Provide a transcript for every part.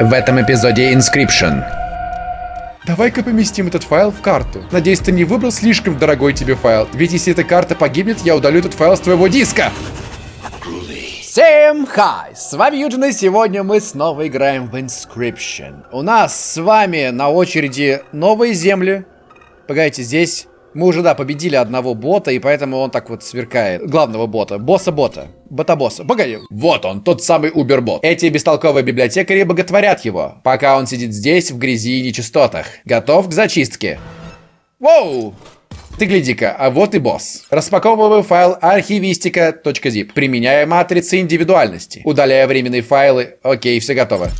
В этом эпизоде Inscription. Давай-ка поместим этот файл в карту. Надеюсь, ты не выбрал слишком дорогой тебе файл. Ведь если эта карта погибнет, я удалю этот файл с твоего диска. Всем хай! С вами Юджин, и сегодня мы снова играем в Inscription. У нас с вами на очереди новые земли. Погодите, здесь мы уже, да, победили одного бота, и поэтому он так вот сверкает. Главного бота. Босса-бота. Бота-босса. Погоди. Вот он, тот самый Убер-бот. Эти бестолковые библиотекари боготворят его, пока он сидит здесь, в грязи и нечистотах. Готов к зачистке. Воу! Ты гляди-ка, а вот и босс. Распаковываю файл архивистика.zip, применяя матрицы индивидуальности. Удаляя временные файлы. Окей, все готово.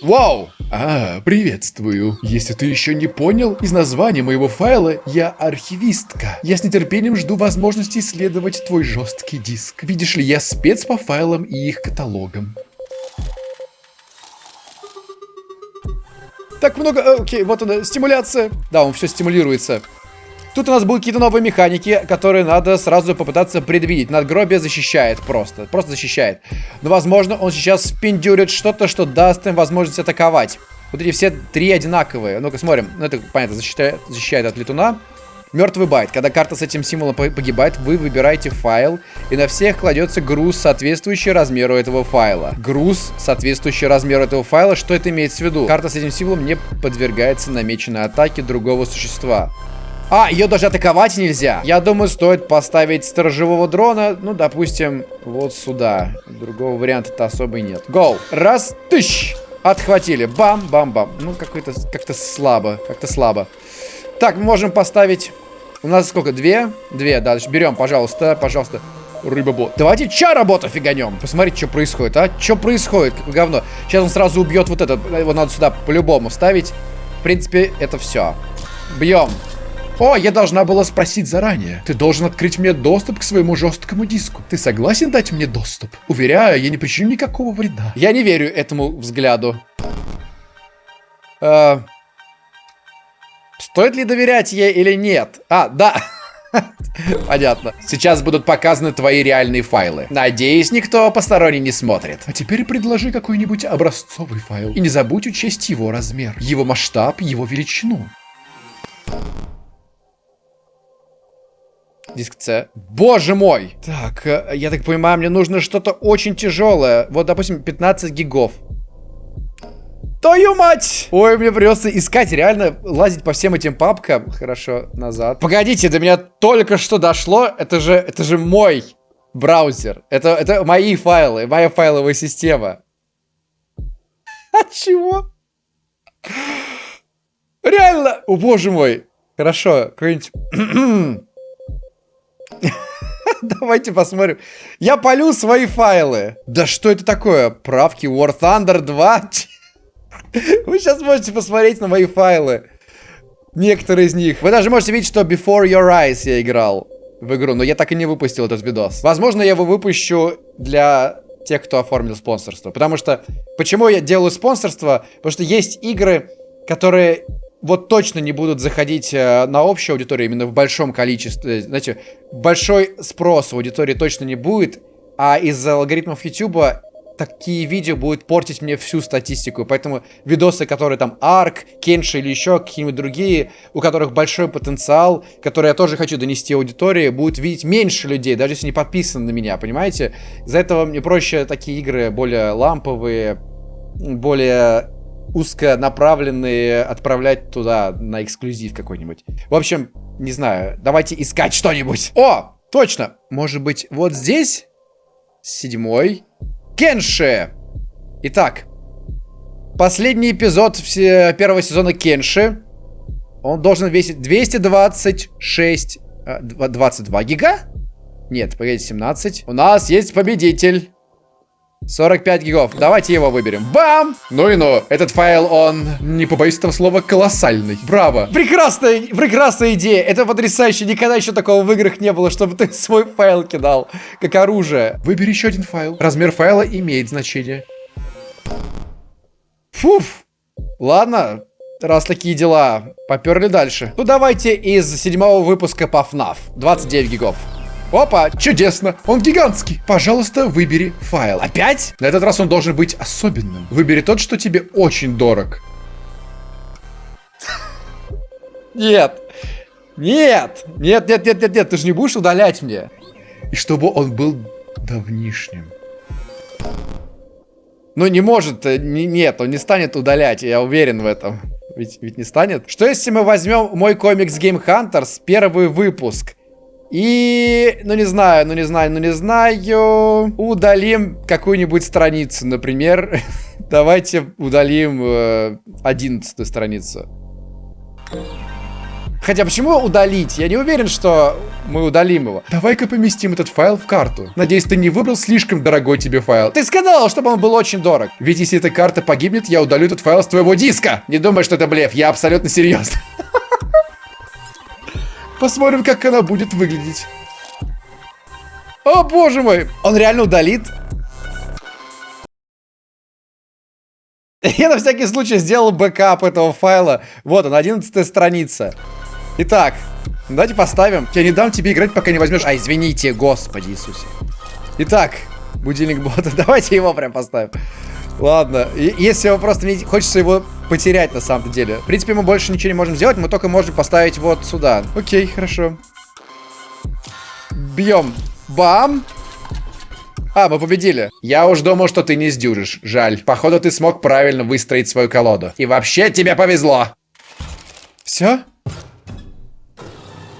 Вау! А, приветствую. Если ты еще не понял, из названия моего файла я архивистка. Я с нетерпением жду возможности исследовать твой жесткий диск. Видишь ли, я спец по файлам и их каталогам. Так много... э, Окей, вот она, стимуляция. Да, он все стимулируется. Тут у нас будут какие-то новые механики, которые надо сразу попытаться предвидеть. Надгробие защищает просто. Просто защищает. Но, возможно, он сейчас спиндюрит что-то, что даст им возможность атаковать. Вот эти все три одинаковые. Ну-ка, смотрим. Ну, это, понятно, защищает, защищает от летуна. Мертвый байт. Когда карта с этим символом погибает, вы выбираете файл, и на всех кладется груз, соответствующий размеру этого файла. Груз, соответствующий размеру этого файла, что это имеется в виду? Карта с этим символом не подвергается намеченной атаке другого существа. А, ее даже атаковать нельзя. Я думаю, стоит поставить сторожевого дрона, ну, допустим, вот сюда. Другого варианта-то особо и нет. Гоу. Раз, тыщ. Отхватили. Бам, бам, бам. Ну, какой-то, как-то слабо, как-то слабо. Так, мы можем поставить... У нас сколько? Две? Две, да. Берем, пожалуйста, пожалуйста. Рыба-бот. Давайте ча-работа фиганем. Посмотрите, что происходит, а? Что происходит? Говно. Сейчас он сразу убьет вот этот. Его надо сюда по-любому ставить. В принципе, это все. Бьем. О, я должна была спросить заранее. Ты должен открыть мне доступ к своему жесткому диску. Ты согласен дать мне доступ? Уверяю, я не причиню никакого вреда. Я не верю этому взгляду. Э, стоит ли доверять ей или нет? А, да. Понятно. Сейчас будут показаны твои реальные файлы. Надеюсь, никто посторонний не смотрит. А теперь предложи какой-нибудь образцовый файл. И не забудь учесть его размер, его масштаб, его величину. Диск C. Боже мой! Так, я так понимаю, мне нужно что-то очень тяжелое. Вот, допустим, 15 гигов. Твою мать! Ой, мне придется искать, реально лазить по всем этим папкам. Хорошо, назад. Погодите, до меня только что дошло. Это же, это же мой браузер. Это, это мои файлы, моя файловая система. От чего? Реально! О, боже мой. Хорошо, какой-нибудь... Давайте посмотрим. Я полю свои файлы. Да что это такое? Правки War Thunder 2? Вы сейчас можете посмотреть на мои файлы. Некоторые из них. Вы даже можете видеть, что Before Your Eyes я играл в игру, но я так и не выпустил этот видос. Возможно, я его выпущу для тех, кто оформил спонсорство. Потому что... Почему я делаю спонсорство? Потому что есть игры, которые вот точно не будут заходить э, на общую аудиторию именно в большом количестве. Знаете, большой спрос у аудитории точно не будет, а из-за алгоритмов YouTube такие видео будут портить мне всю статистику. Поэтому видосы, которые там Арк, Кенши или еще какие-нибудь другие, у которых большой потенциал, которые я тоже хочу донести аудитории, будут видеть меньше людей, даже если не подписаны на меня, понимаете? Из-за этого мне проще такие игры более ламповые, более узконаправленные отправлять туда на эксклюзив какой-нибудь. В общем, не знаю, давайте искать что-нибудь. О, точно, может быть, вот здесь? Седьмой. Кенши! Итак, последний эпизод первого сезона Кенши. Он должен весить 226... 22 гига? Нет, погодите, 17. У нас есть победитель. 45 гигов. Давайте его выберем. Бам! Ну и ну. Этот файл, он, не побоюсь этого слова, колоссальный. Браво. Прекрасная, прекрасная идея. Это потрясающе. Никогда еще такого в играх не было, чтобы ты свой файл кидал, как оружие. Выбери еще один файл. Размер файла имеет значение. Фуф. Ладно, раз такие дела, поперли дальше. Ну давайте из седьмого выпуска по FNAF. 29 гигов. Опа, чудесно, он гигантский. Пожалуйста, выбери файл. Опять? На этот раз он должен быть особенным. Выбери тот, что тебе очень дорог. Нет. Нет. Нет, нет, нет, нет, нет. Ты же не будешь удалять мне. И чтобы он был давнишним. Ну, не может. э, не- нет, он не станет удалять. Я уверен в этом. Ведь, ведь не станет. Что если мы возьмем мой комикс Game Hunters, первый выпуск? И, ну не знаю, ну не знаю, ну не знаю. Удалим какую-нибудь страницу, например. Давайте удалим э, 11 страницу. Хотя почему удалить? Я не уверен, что мы удалим его. Давай-ка поместим этот файл в карту. Надеюсь, ты не выбрал слишком дорогой тебе файл. Ты сказал, чтобы он был очень дорог. Ведь если эта карта погибнет, я удалю этот файл с твоего диска. Не думай, что это блеф, я абсолютно серьезно. Посмотрим, как она будет выглядеть. О, боже мой! Он реально удалит? Я на всякий случай сделал бэкап этого файла. Вот он, 11 страница. Итак, давайте поставим. Я не дам тебе играть, пока не возьмешь... А, извините, господи Иисусе. Итак, будильник бота. Давайте его прям поставим. Ладно, если его просто хочется его потерять на самом деле. В принципе, мы больше ничего не можем сделать, мы только можем поставить вот сюда. Окей, хорошо. Бьем. Бам! А, мы победили. Я уж думал, что ты не сдюжишь. Жаль. Походу, ты смог правильно выстроить свою колоду. И вообще, тебе повезло. Все?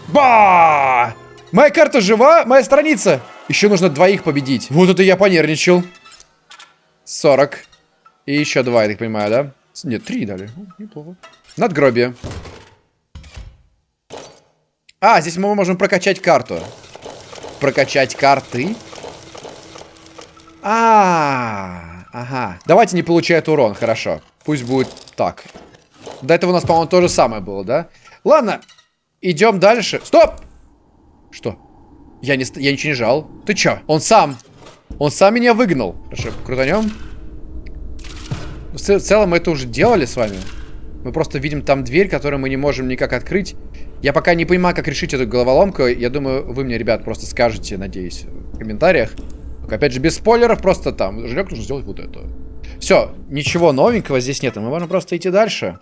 Ба! Моя карта жива, моя страница. Еще нужно двоих победить. Вот это я понервничал. 40. И еще два, я так понимаю, да? Нет, три дали. Ну, Неплохо. Надгробие. А, здесь мы можем прокачать карту. Прокачать карты. А, ага. Давайте не получает урон, хорошо. Пусть будет так. До этого у нас, по-моему, то же самое было, да? Ладно, идем дальше. Стоп! Что? Я, не, я ничего не жал. Ты чё? Он сам. Он сам меня выгнал. Хорошо, крутанем. В целом мы это уже делали с вами. Мы просто видим там дверь, которую мы не можем никак открыть. Я пока не понимаю, как решить эту головоломку. Я думаю, вы мне, ребят, просто скажете, надеюсь, в комментариях. Только, опять же, без спойлеров, просто там. Жрек нужно сделать вот это. Все, ничего новенького здесь нет. Мы можем просто идти дальше.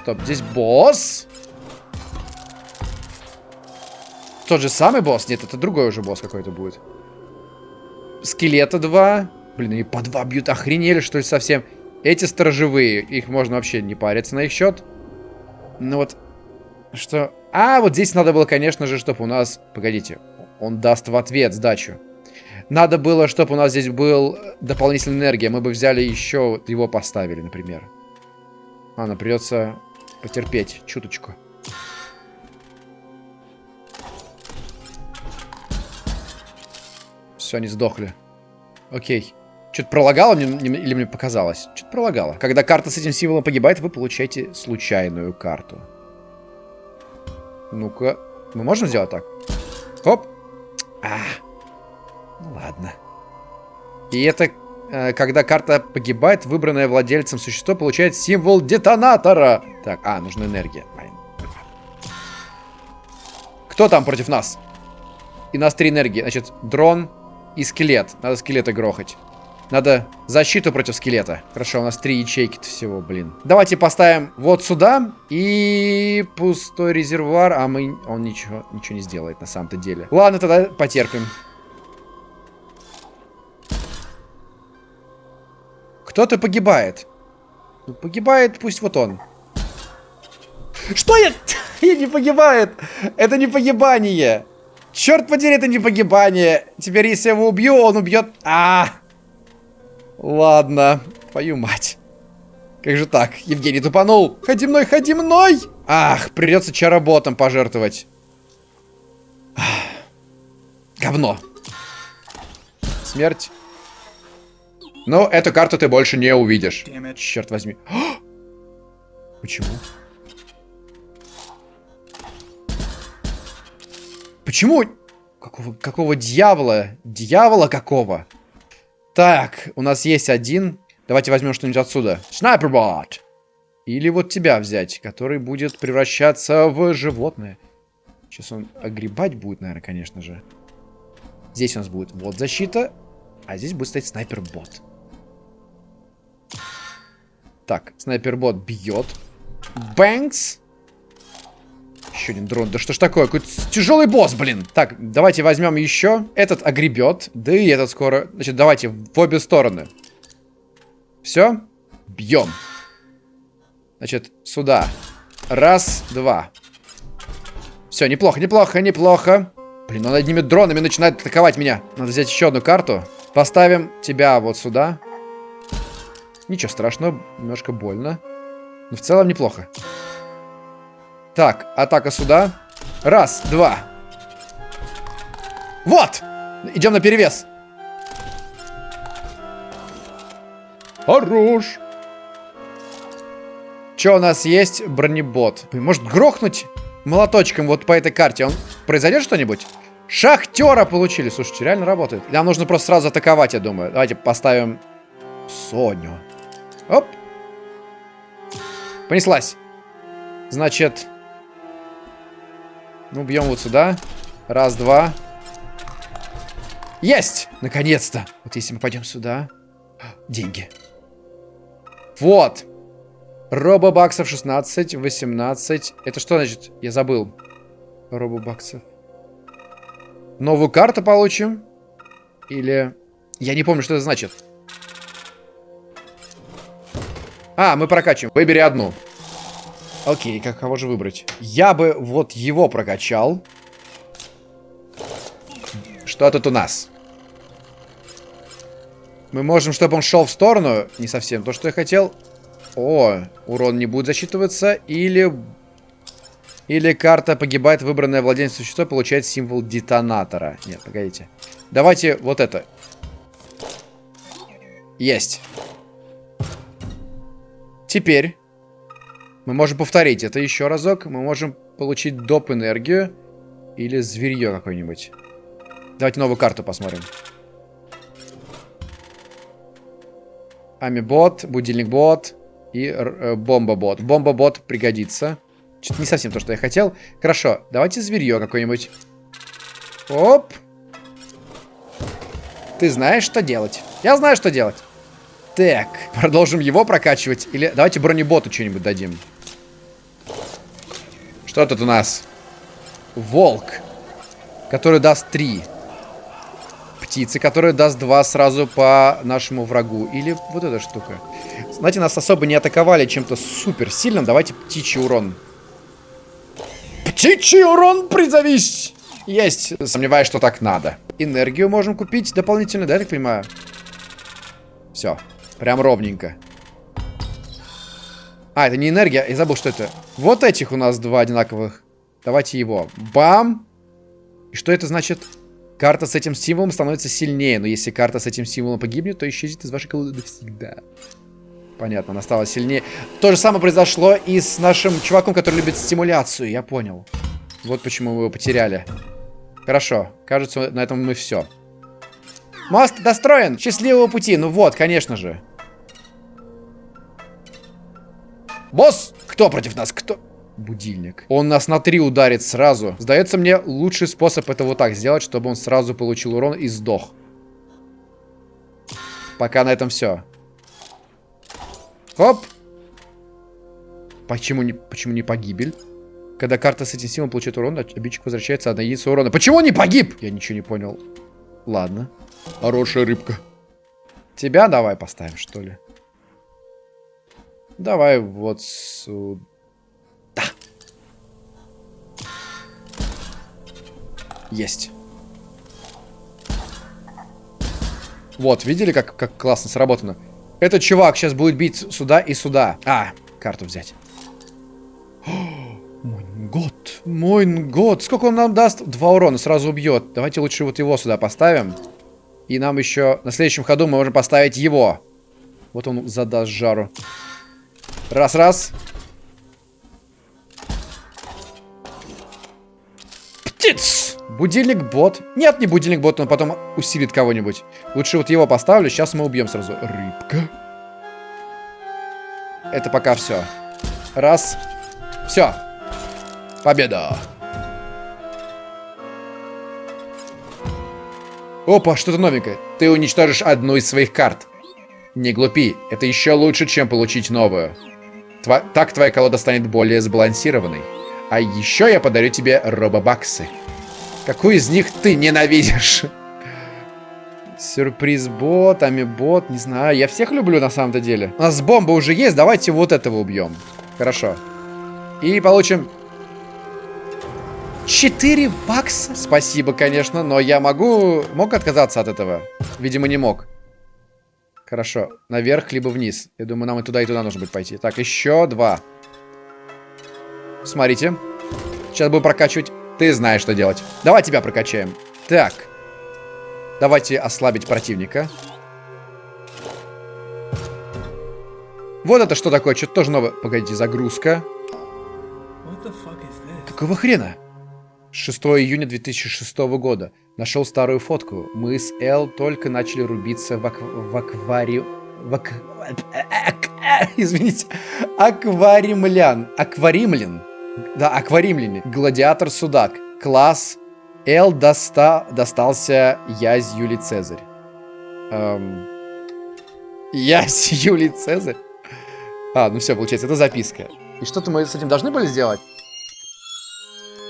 Стоп, здесь босс. Тот же самый босс? Нет, это другой уже босс какой-то будет. Скелета два. Блин, они по два бьют. Охренели, что ли, совсем? Эти сторожевые. Их можно вообще не париться на их счет. Ну вот, что... А, вот здесь надо было, конечно же, чтобы у нас... Погодите. Он даст в ответ сдачу. Надо было, чтобы у нас здесь был дополнительная энергия. Мы бы взяли еще, его поставили, например. Ладно, придется потерпеть чуточку. Все, они сдохли. Окей. Что-то пролагало мне, или мне показалось? Что-то пролагало. Когда карта с этим символом погибает, вы получаете случайную карту. Ну-ка. Мы можем сделать так? Хоп. А. Ну ладно. И это, э, когда карта погибает, выбранное владельцем существо получает символ детонатора. Так, а, нужна энергия. Кто там против нас? И нас три энергии. Значит, дрон и скелет. Надо скелета грохать. Надо защиту против скелета. Хорошо, у нас три ячейки всего, блин. Давайте поставим вот сюда. И пустой резервуар. А мы... Он ничего, ничего не сделает на самом-то деле. Ладно, тогда потерпим. Кто-то погибает. Ну, погибает пусть вот он. Что я... Я не погибает. Это не погибание. Черт подери, это не погибание. Теперь, если я его убью, он убьет... А, Ладно, твою мать. Как же так? Евгений тупанул. Ходи мной, ходи мной! Ах, придется чароботом пожертвовать. Ах, Говно. Смерть. Ну, эту карту ты больше не увидишь. Черт возьми. Почему? Почему? Какого, какого дьявола? Дьявола какого? Так, у нас есть один. Давайте возьмем что-нибудь отсюда. Снайпербот. Или вот тебя взять, который будет превращаться в животное. Сейчас он огребать будет, наверное, конечно же. Здесь у нас будет вот защита, а здесь будет стоять снайпер-бот. Так, снайпер-бот бьет. Бэнкс. Еще один дрон. Да что ж такое? Какой-то тяжелый босс, блин. Так, давайте возьмем еще. Этот огребет. Да и этот скоро. Значит, давайте в обе стороны. Все. Бьем. Значит, сюда. Раз, два. Все, неплохо, неплохо, неплохо. Блин, он одними дронами начинает атаковать меня. Надо взять еще одну карту. Поставим тебя вот сюда. Ничего страшного, немножко больно. Но в целом неплохо. Так, атака сюда. Раз, два. Вот! Идем на перевес. Хорош. Что у нас есть? Бронебот. Может грохнуть молоточком вот по этой карте? Он произойдет что-нибудь? Шахтера получили. Слушайте, реально работает. Нам нужно просто сразу атаковать, я думаю. Давайте поставим Соню. Оп. Понеслась. Значит... Ну, бьем вот сюда. Раз, два. Есть! Наконец-то! Вот если мы пойдем сюда... Деньги. Вот. Робобаксов 16, 18. Это что значит? Я забыл. Робобаксов. Новую карту получим? Или... Я не помню, что это значит. А, мы прокачиваем. Выбери одну. Окей, как кого же выбрать? Я бы вот его прокачал. Что тут у нас? Мы можем, чтобы он шел в сторону. Не совсем то, что я хотел. О, урон не будет засчитываться. Или... Или карта погибает, выбранное владение существо получает символ детонатора. Нет, погодите. Давайте вот это. Есть. Теперь мы можем повторить это еще разок. Мы можем получить доп. энергию или зверье какое-нибудь. Давайте новую карту посмотрим. Амибот, будильник-бот и э, бомба-бот. Бомба-бот пригодится. Что-то не совсем то, что я хотел. Хорошо, давайте зверье какое-нибудь. Оп. Ты знаешь, что делать. Я знаю, что делать. Так, продолжим его прокачивать. Или давайте бронеботу что-нибудь дадим. Что тут у нас? Волк. Который даст 3. Птицы, которая даст 2 сразу по нашему врагу. Или вот эта штука. Знаете, нас особо не атаковали чем-то супер сильным. Давайте птичий урон. Птичий урон призовись! Есть. Сомневаюсь, что так надо. Энергию можем купить дополнительно, да, я так понимаю? Все. Прям ровненько. А, это не энергия. Я забыл, что это. Вот этих у нас два одинаковых. Давайте его. Бам! И что это значит? Карта с этим символом становится сильнее. Но если карта с этим символом погибнет, то исчезнет из вашей колоды навсегда. Понятно, она стала сильнее. То же самое произошло и с нашим чуваком, который любит стимуляцию. Я понял. Вот почему мы его потеряли. Хорошо. Кажется, на этом мы все. Мост достроен. Счастливого пути. Ну вот, конечно же. Босс! Кто против нас? Кто? Будильник. Он нас на три ударит сразу. Сдается мне, лучший способ это вот так сделать, чтобы он сразу получил урон и сдох. Пока на этом все. Хоп! Почему не, почему не погибель? Когда карта с этим символом получает урон, обидчик возвращается одна единица урона. Почему он не погиб? Я ничего не понял. Ладно. Хорошая рыбка. Тебя давай поставим, что ли? Давай вот сюда. Есть. Вот, видели, как, как классно сработано? Этот чувак сейчас будет бить сюда и сюда. А, карту взять. Мой год, мой год. Сколько он нам даст? Два урона, сразу убьет. Давайте лучше вот его сюда поставим. И нам еще на следующем ходу мы можем поставить его. Вот он задаст жару. Раз-раз. Птиц! Будильник бот. Нет, не будильник бот, он потом усилит кого-нибудь. Лучше вот его поставлю, сейчас мы убьем сразу. Рыбка. Это пока все. Раз. Все. Победа. Опа, что-то новенькое. Ты уничтожишь одну из своих карт. Не глупи, это еще лучше, чем получить новую. Тва так твоя колода станет более сбалансированной. А еще я подарю тебе робобаксы. Какую из них ты ненавидишь? Сюрприз-бот, амибот, не знаю. Я всех люблю на самом-то деле. У нас бомба уже есть, давайте вот этого убьем. Хорошо. И получим 4 бакса. Спасибо, конечно, но я могу... Мог отказаться от этого? Видимо, не мог. Хорошо. Наверх, либо вниз. Я думаю, нам и туда, и туда нужно будет пойти. Так, еще два. Смотрите. Сейчас будем прокачивать. Ты знаешь, что делать. Давай тебя прокачаем. Так. Давайте ослабить противника. Вот это что такое? Что-то тоже новое. Погодите, загрузка. Какого хрена? 6 июня 2006 года. Нашел старую фотку. Мы с Эл только начали рубиться в, акв... в аквариум... В ак... Извините. Акваримлян. Акваримлян. Да, акваримляне. Гладиатор Судак. Класс. Эл доста... достался Язь Юлий Цезарь. Эм... Язь Юлий Цезарь? А, ну все, получается, это записка. И что-то мы с этим должны были сделать?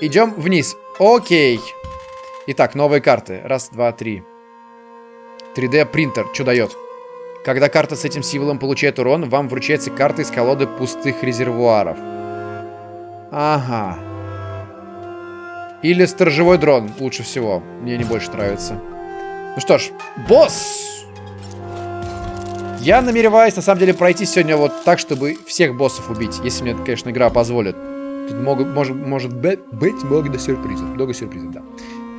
Идем вниз. Окей. Итак, новые карты. Раз, два, три. 3D принтер. Что дает? Когда карта с этим символом получает урон, вам вручается карта из колоды пустых резервуаров. Ага. Или сторожевой дрон. Лучше всего. Мне не больше нравится. Ну что ж, босс! Я намереваюсь, на самом деле, пройти сегодня вот так, чтобы всех боссов убить. Если мне, конечно, игра позволит. Тут могут, может, может быть много сюрпризов. Много сюрпризов, да.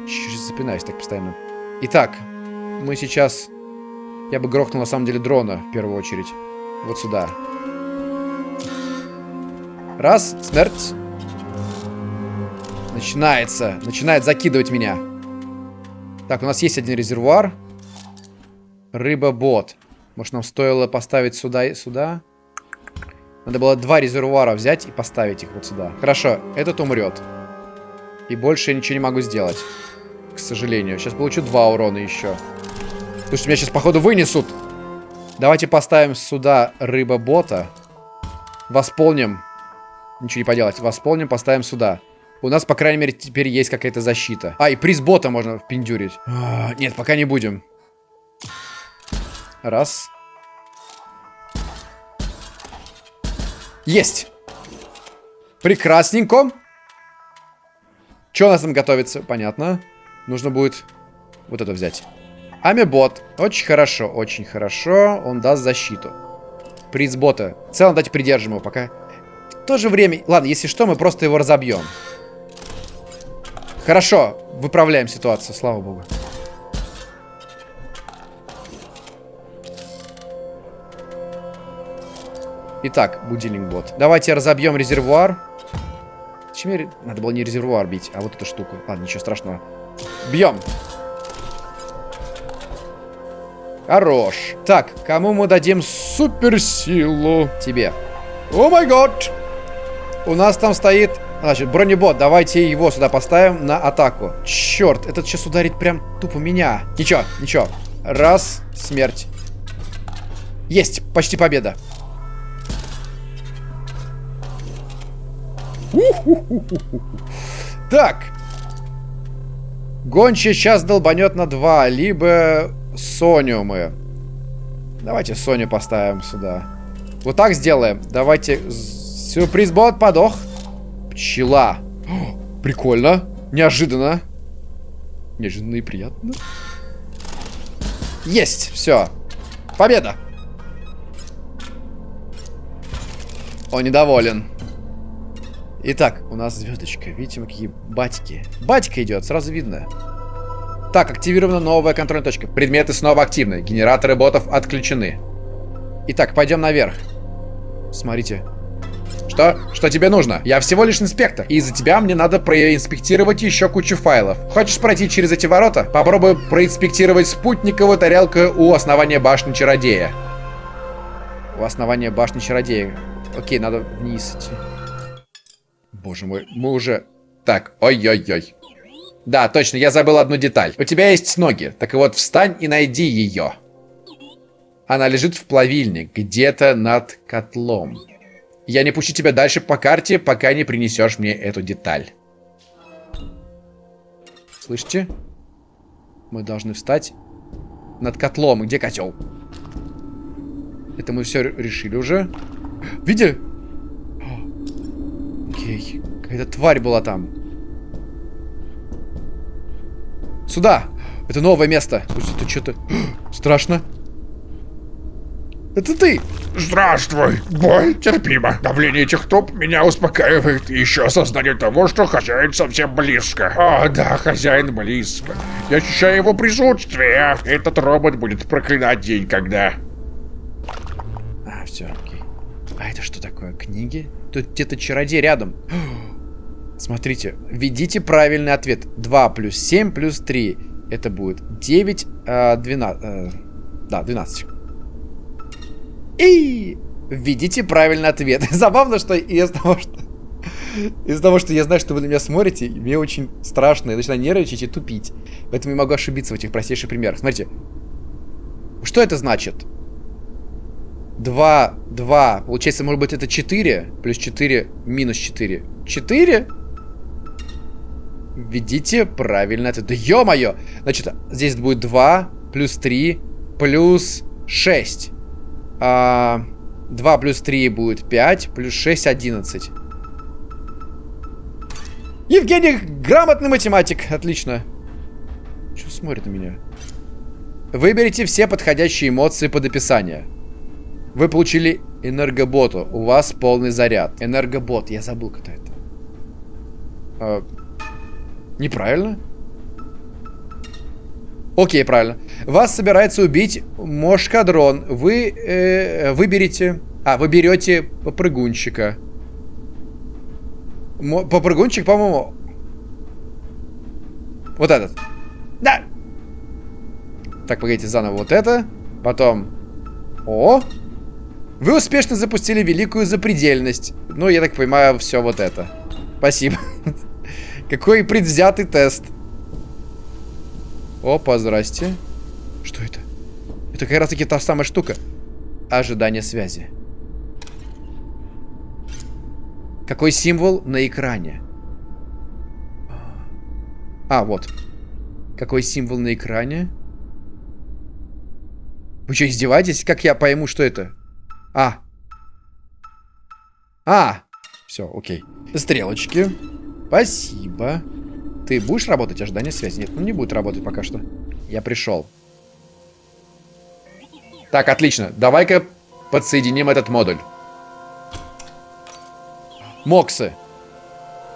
Чуть-чуть запинаюсь так постоянно. Итак, мы сейчас... Я бы грохнул, на самом деле, дрона, в первую очередь. Вот сюда. Раз, смерть. Начинается. Начинает закидывать меня. Так, у нас есть один резервуар. Рыба-бот. Может, нам стоило поставить сюда и сюда? Надо было два резервуара взять и поставить их вот сюда. Хорошо, этот умрет. И больше я ничего не могу сделать. К сожалению. Сейчас получу два урона еще. Что меня сейчас, походу, вынесут. Давайте поставим сюда рыба-бота. Восполним. Ничего не поделать. Восполним, поставим сюда. У нас, по крайней мере, теперь есть какая-то защита. А, и приз бота можно впендюрить. А, нет, пока не будем. Раз. Есть. Прекрасненько. Что у нас там готовится? Понятно. Нужно будет вот это взять. Амебот. Очень хорошо, очень хорошо. Он даст защиту. Приз. В целом, давайте придержим его пока. В то же время... Ладно, если что, мы просто его разобьем. Хорошо. Выправляем ситуацию, слава богу. Итак, будильник бот. Давайте разобьем резервуар. Зачем. Надо было не резервуар бить, а вот эту штуку. Ладно, ничего страшного. Бьем. Хорош. Так, кому мы дадим суперсилу? Тебе. О май гад! У нас там стоит... Значит, бронебот. Давайте его сюда поставим на атаку. Черт, этот сейчас ударит прям тупо меня. Ничего, ничего. Раз, смерть. Есть, почти победа. Так. Гончий сейчас долбанет на 2. Либо Соню мы. Давайте Соню поставим сюда. Вот так сделаем. Давайте... Сюрприз-бот подох. Пчела. О, прикольно. Неожиданно. Неожиданно и приятно. Есть. Все. Победа. Он недоволен. Итак, у нас звездочка. Видите, мы какие батьки. Батька идет, сразу видно. Так, активирована новая контрольная точка. Предметы снова активны. Генераторы ботов отключены. Итак, пойдем наверх. Смотрите. Что? Что тебе нужно? Я всего лишь инспектор. И из-за тебя мне надо проинспектировать еще кучу файлов. Хочешь пройти через эти ворота? Попробуй проинспектировать спутниковую тарелку у основания башни чародея. У основания башни чародея. Окей, надо вниз идти. Боже мой, мы уже... Так, ой-ой-ой. Да, точно, я забыл одну деталь. У тебя есть ноги, так вот встань и найди ее. Она лежит в плавильне, где-то над котлом. Я не пущу тебя дальше по карте, пока не принесешь мне эту деталь. Слышите? Мы должны встать над котлом. Где котел? Это мы все решили уже. Видели? Окей. Какая-то тварь была там. Сюда! Это новое место. Слушай, это что-то... Страшно. Это ты! Здравствуй. Боль терпимо. Давление этих топ меня успокаивает. И еще осознание того, что хозяин совсем близко. О, да, хозяин близко. Я ощущаю его присутствие. Этот робот будет проклинать день, когда... А, все. А это что такое? Книги? Тут где-то чародей рядом. Смотрите, введите правильный ответ. 2 плюс 7 плюс 3. Это будет 9, э, 12. Э, да, 12. И введите правильный ответ. Забавно, что из того, что... Из-за того, что я знаю, что вы на меня смотрите, мне очень страшно. Я начинаю нервничать и тупить. Поэтому я могу ошибиться в этих простейших примерах. Смотрите. Что это значит? 2, 2. Получается, может быть, это 4. Плюс 4, минус 4. 4? Введите правильный ответ. Да ё-моё! Значит, здесь будет 2, плюс 3, плюс 6. А, 2 плюс 3 будет 5, плюс 6 11. Евгений, грамотный математик. Отлично. Что смотрит на меня? Выберите все подходящие эмоции под описание. Вы получили энергоботу. У вас полный заряд. Энергобот. Я забыл, кто это. А, неправильно? Окей, правильно. Вас собирается убить Мошкадрон. Вы э, выберете... А, вы берете попрыгунчика. Мо попрыгунчик, по-моему... Вот этот. Да! Так, погодите, заново вот это. Потом... О! Вы успешно запустили великую запредельность. Ну, я так понимаю, все вот это. Спасибо. Какой предвзятый тест. Опа, здрасте. Что это? Это как раз таки та самая штука. Ожидание связи. Какой символ на экране? А, вот. Какой символ на экране? Вы что, издеваетесь? Как я пойму, что это? А. А. Все, окей. Стрелочки. Спасибо. Ты будешь работать ожидание связи? Нет, ну не будет работать пока что. Я пришел. Так, отлично. Давай-ка подсоединим этот модуль. Моксы.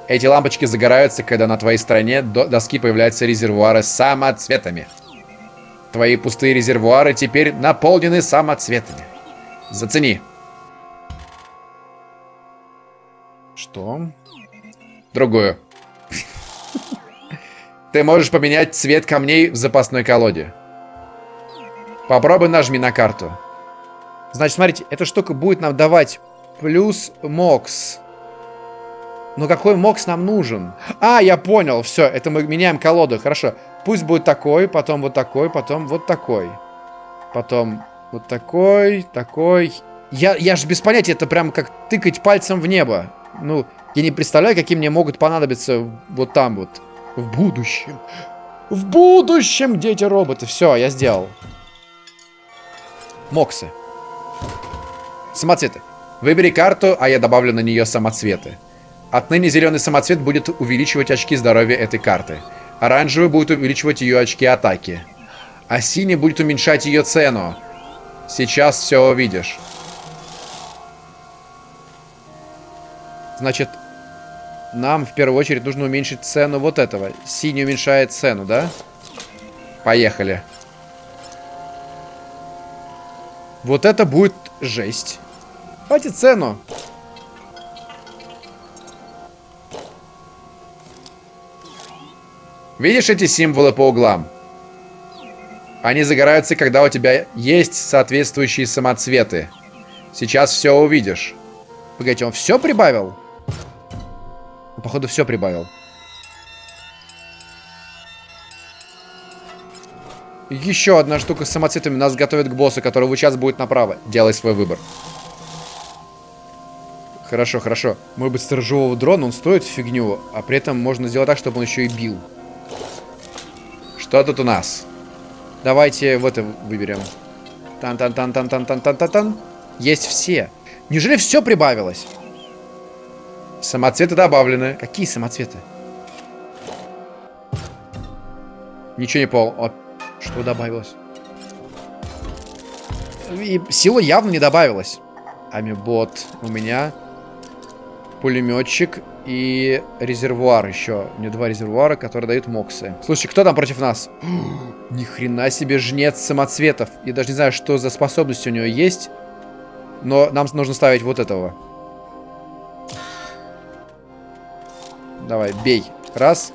Эти лампочки загораются, когда на твоей стороне до доски появляются резервуары с самоцветами. Твои пустые резервуары теперь наполнены самоцветами. Зацени. Что? Другую. Ты можешь поменять цвет камней в запасной колоде. Попробуй нажми на карту. Значит, смотрите, эта штука будет нам давать плюс мокс. Но какой мокс нам нужен? А, я понял, все, это мы меняем колоду, хорошо. Пусть будет такой, потом вот такой, потом вот такой. Потом вот такой, такой. Я, я же без понятия, это прям как тыкать пальцем в небо. Ну, я не представляю, какие мне могут понадобиться вот там вот. В будущем. В будущем, дети-роботы. Все, я сделал. Моксы. Самоцветы. Выбери карту, а я добавлю на нее самоцветы. Отныне зеленый самоцвет будет увеличивать очки здоровья этой карты. Оранжевый будет увеличивать ее очки атаки. А синий будет уменьшать ее цену. Сейчас все увидишь. Значит, нам в первую очередь нужно уменьшить цену вот этого. Синий уменьшает цену, да? Поехали. Вот это будет жесть. Давайте цену. Видишь эти символы по углам? Они загораются, когда у тебя есть соответствующие самоцветы. Сейчас все увидишь. Погодите, он все прибавил? Походу, все прибавил. Еще одна штука с самоцветами нас готовит к боссу, который вот сейчас будет направо. Делай свой выбор. Хорошо, хорошо. Может быть, сторожевого дрона, он стоит фигню, а при этом можно сделать так, чтобы он еще и бил. Что тут у нас? Давайте вот это выберем. Тан-тан-тан-тан-тан-тан-тан-тан. Есть все. Неужели все прибавилось? Самоцветы добавлены. Какие самоцветы? Ничего не понял. О, что добавилось? И сила явно не добавилась. Амибот у меня. Пулеметчик и резервуар еще. У меня два резервуара, которые дают моксы. Слушай, кто там против нас? Ни хрена себе жнец самоцветов. Я даже не знаю, что за способность у него есть. Но нам нужно ставить вот этого. Давай, бей. Раз.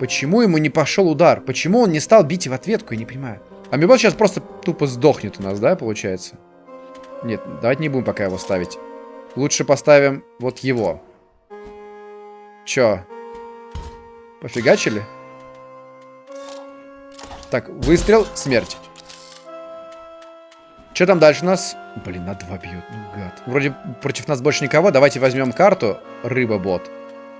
Почему ему не пошел удар? Почему он не стал бить в ответку? Я не понимаю. Амибот сейчас просто тупо сдохнет у нас, да, получается? Нет, давайте не будем пока его ставить. Лучше поставим вот его. Чё? Пофигачили? Так, выстрел, смерть. Что там дальше у нас? Блин, на два бьет, ну гад. Вроде против нас больше никого. Давайте возьмем карту. Рыба-бот.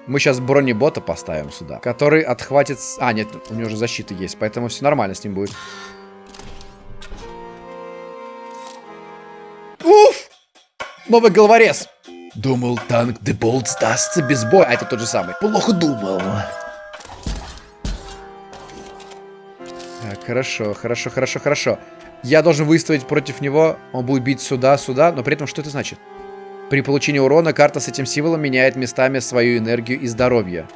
Мы сейчас бронебота поставим сюда, который отхватит... А, нет, у него уже защита есть, поэтому все нормально с ним будет. Уф! Новый головорез! Думал, танк Деболт сдастся без Бой, а это тот же самый. Плохо думал. Так, хорошо, хорошо, хорошо, хорошо. Я должен выставить против него. Он будет бить сюда, сюда, но при этом что это значит? При получении урона карта с этим символом меняет местами свою энергию и здоровье.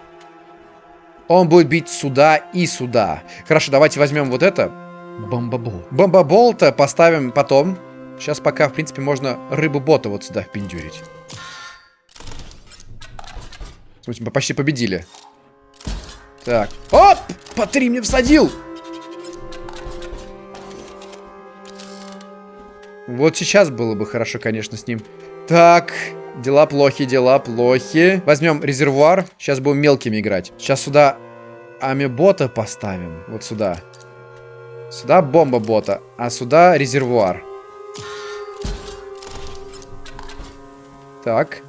Он будет бить сюда и сюда. Хорошо, давайте возьмем вот это. Бомбабол. Бомбабол-то поставим потом. Сейчас пока, в принципе, можно рыбу-бота вот сюда впендюрить. Смотрите, мы почти победили. Так. Оп! По три мне всадил! Вот сейчас было бы хорошо, конечно, с ним. Так, дела плохи, дела плохи. Возьмем резервуар. Сейчас будем мелкими играть. Сейчас сюда амибота поставим. Вот сюда. Сюда бомба бота, а сюда резервуар. Так.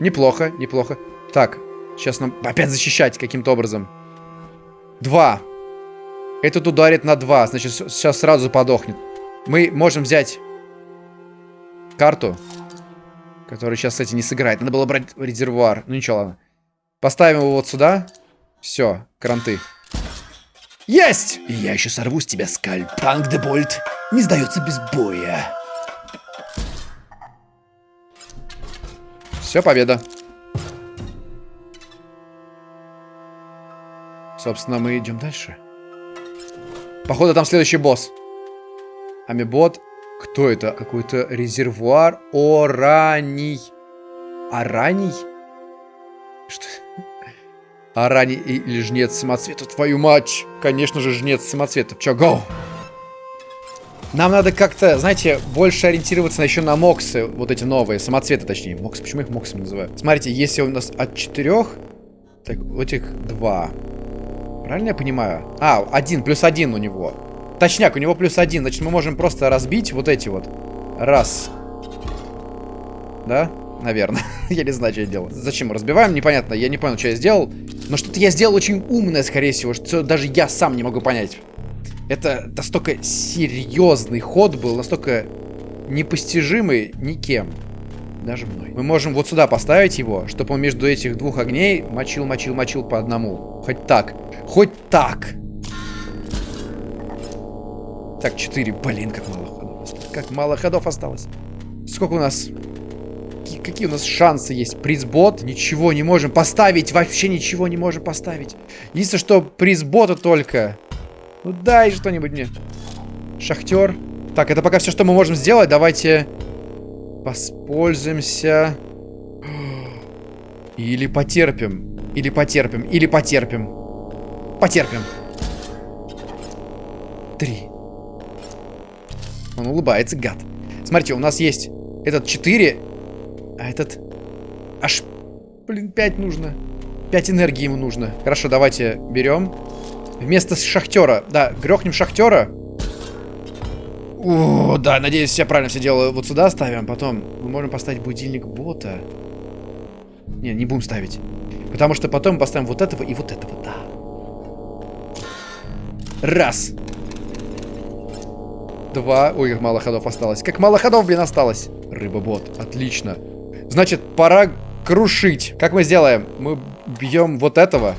Неплохо, неплохо. Так, сейчас нам опять защищать каким-то образом. Два. Этот ударит на 2, значит, сейчас сразу подохнет. Мы можем взять карту, которая сейчас, кстати, не сыграет. Надо было брать резервуар. Ну ничего, ладно. Поставим его вот сюда. Все, кранты. Есть! И я еще сорву с тебя скальп. Танк Дебольт не сдается без боя. Все, победа. Собственно, мы идем дальше. Походу, там следующий босс. Амибот. Кто это? Какой-то резервуар Ораний. Араний? Что? Араний или жнец самоцвета? Твою мать! Конечно же, жнец самоцвета. Чё, гоу? Нам надо как-то, знаете, больше ориентироваться еще на моксы, вот эти новые, самоцветы точнее. Моксы, почему их моксами называют? Смотрите, если у нас от четырех, так, вот этих два. Правильно я понимаю? А, один, плюс один у него. Точняк, у него плюс один. Значит, мы можем просто разбить вот эти вот. Раз. Да? Наверное. я не знаю, что я делал. Зачем разбиваем? Непонятно. Я не понял, что я сделал. Но что-то я сделал очень умное, скорее всего, что даже я сам не могу понять. Это настолько серьезный ход был, настолько непостижимый никем. Даже мной. Мы можем вот сюда поставить его, чтобы он между этих двух огней мочил, мочил, мочил по одному. Хоть так. Хоть так. Так, 4. Блин, как мало ходов. Как мало ходов осталось. Сколько у нас... Какие у нас шансы есть? Призбот? Ничего не можем поставить. Вообще ничего не можем поставить. Единственное, что призбота только. Ну дай что-нибудь мне. Шахтер. Так, это пока все, что мы можем сделать. Давайте воспользуемся. Или потерпим. Или потерпим. Или потерпим. Потерпим. Три. Он улыбается, гад. Смотрите, у нас есть этот 4, а этот аж, блин, 5 нужно. 5 энергии ему нужно. Хорошо, давайте берем. Вместо шахтера. Да, грохнем шахтера. О, да, надеюсь, я правильно все делаю. Вот сюда ставим, потом мы можем поставить будильник бота. Не, не будем ставить. Потому что потом поставим вот этого и вот этого, да. Раз. Два. Ой, как мало ходов осталось. Как мало ходов, блин, осталось. Рыба-бот. Отлично. Значит, пора крушить. Как мы сделаем? Мы бьем вот этого.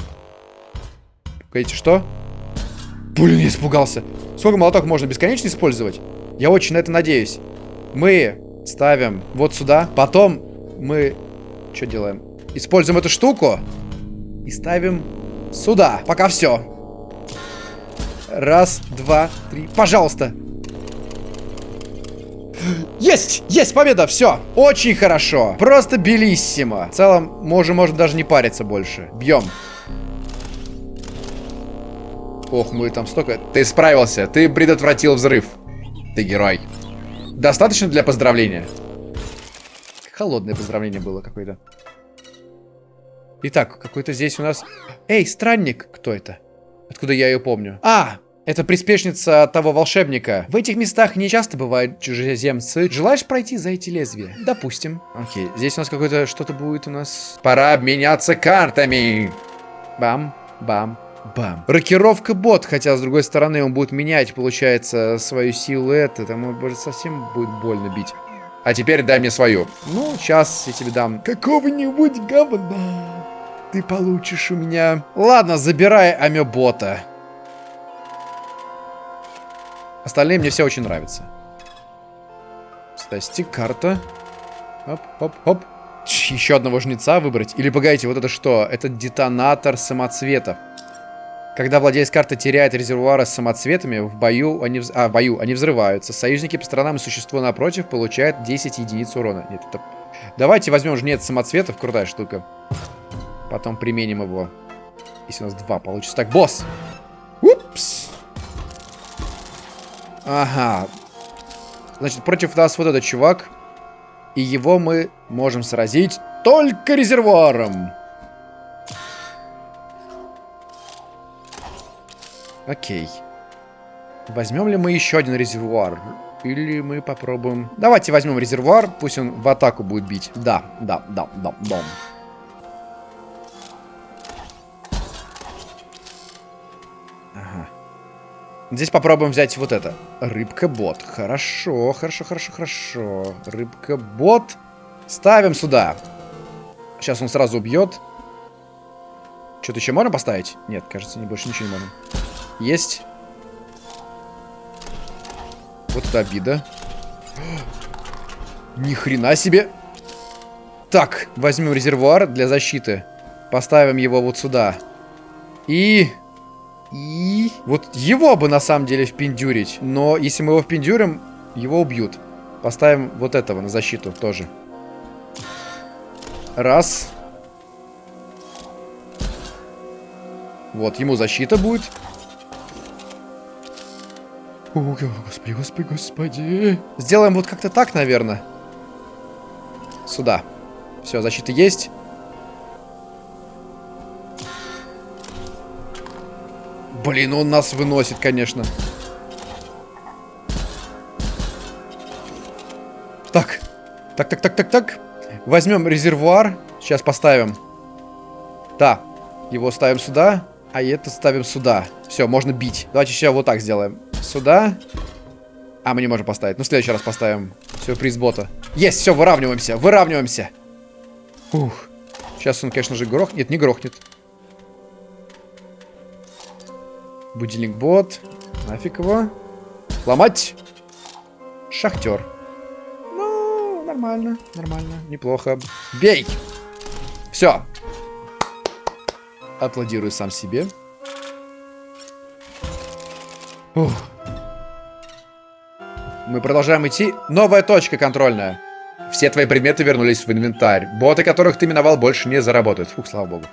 Погодите, что? Блин, я испугался. Сколько молоток можно бесконечно использовать? Я очень на это надеюсь. Мы ставим вот сюда. Потом мы... Что делаем? Используем эту штуку. И ставим сюда. Пока все. Раз, два, три. Пожалуйста. Есть! Есть победа! Все! Очень хорошо! Просто белиссимо! В целом, можем, можем даже не париться больше. Бьем. Ох, мы там столько... Ты справился, ты предотвратил взрыв. Ты герой. Достаточно для поздравления? Холодное поздравление было какое-то. Итак, какой-то здесь у нас... Эй, странник! Кто это? Откуда я ее помню? А, это приспешница того волшебника. В этих местах не часто бывают чужеземцы. Желаешь пройти за эти лезвия? Допустим. Окей, здесь у нас какое-то что-то будет у нас... Пора обменяться картами. Бам, бам, бам. Рокировка бот, хотя с другой стороны он будет менять, получается, свою силу. Это, может совсем будет больно бить. А теперь дай мне свою. Ну, сейчас я тебе дам какого-нибудь говна. Ты получишь у меня... Ладно, забирай амебота. Остальные мне все очень нравятся. Стасти, карта. Оп, оп, оп. Еще одного жнеца выбрать. Или погодите, вот это что? Это детонатор самоцветов. Когда владелец карты теряет резервуары с самоцветами, в бою они, вз... а, в бою они взрываются. Союзники по сторонам и существо напротив получают 10 единиц урона. Нет, это... Давайте возьмем жнец самоцветов, крутая штука. Потом применим его. Если у нас два получится. Так, босс! Упс! Ага. Значит, против нас вот этот чувак. И его мы можем сразить только резервуаром. Окей. Возьмем ли мы еще один резервуар? Или мы попробуем... Давайте возьмем резервуар, пусть он в атаку будет бить. Да, да, да, да, да. Здесь попробуем взять вот это. Рыбка-бот. Хорошо, хорошо, хорошо, хорошо. Рыбка-бот. Ставим сюда. Сейчас он сразу убьет. Что-то еще можно поставить? Нет, кажется, больше ничего не можем. Есть. Вот это обида. Ни хрена себе. Так, возьмем резервуар для защиты. Поставим его вот сюда. И... И... Вот его бы на самом деле впендюрить. Но если мы его впендюрим, его убьют. Поставим вот этого на защиту тоже. Раз. Вот, ему защита будет. О, господи, господи, господи. Сделаем вот как-то так, наверное. Сюда. Все, защита есть. Блин, он нас выносит, конечно. Так. Так, так, так, так, так. Возьмем резервуар. Сейчас поставим. Да. Его ставим сюда. А это ставим сюда. Все, можно бить. Давайте сейчас вот так сделаем. Сюда. А, мы не можем поставить. Ну, в следующий раз поставим. Сюрприз бота. Есть, все, выравниваемся. Выравниваемся. Ух. Сейчас он, конечно же, грохнет. Нет, не грохнет. Будильник бот. Нафиг его. Ломать. Шахтер. Ну, нормально, нормально, неплохо. Бей! Все. Аплодирую сам себе. Ух. Мы продолжаем идти. Новая точка контрольная. Все твои предметы вернулись в инвентарь. Боты, которых ты миновал, больше не заработают. Фух, слава богу.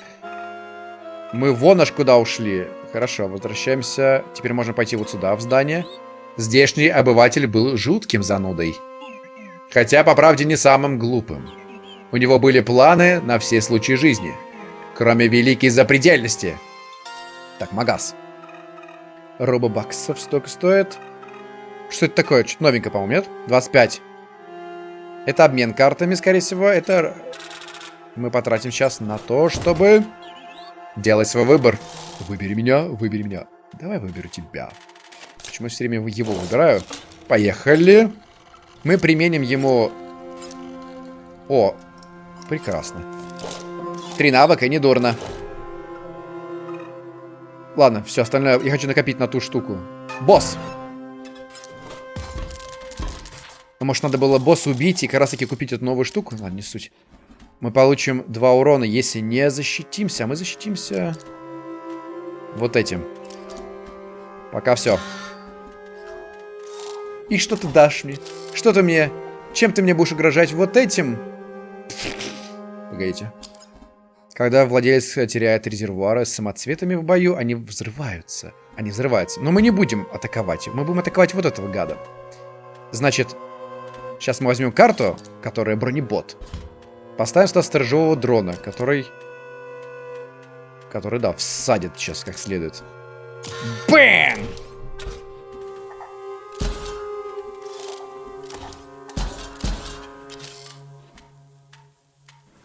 Мы вон аж куда ушли. Хорошо, возвращаемся. Теперь можно пойти вот сюда, в здание. Здешний обыватель был жутким занудой. Хотя, по правде, не самым глупым. У него были планы на все случаи жизни. кроме великой запредельности. Так, магаз. Робобаксов столько стоит. Что это такое? Что-то новенькое, по-моему, нет? 25. Это обмен картами, скорее всего. Это мы потратим сейчас на то, чтобы делать свой выбор. Выбери меня, выбери меня. Давай выберу тебя. Почему все время его выбираю? Поехали. Мы применим ему... О, прекрасно. Три навыка, не дурно. Ладно, все остальное я хочу накопить на ту штуку. Босс! Ну, может, надо было босса убить и как раз таки купить эту новую штуку? Ладно, не суть. Мы получим два урона, если не защитимся. А мы защитимся вот этим. Пока все. И что ты дашь мне? Что ты мне... Чем ты мне будешь угрожать? Вот этим? Погодите. Когда владелец теряет резервуары с самоцветами в бою, они взрываются. Они взрываются. Но мы не будем атаковать. Мы будем атаковать вот этого гада. Значит, сейчас мы возьмем карту, которая бронебот. Поставим сюда сторожевого дрона, который... Который, да, всадит сейчас как следует. Бэм!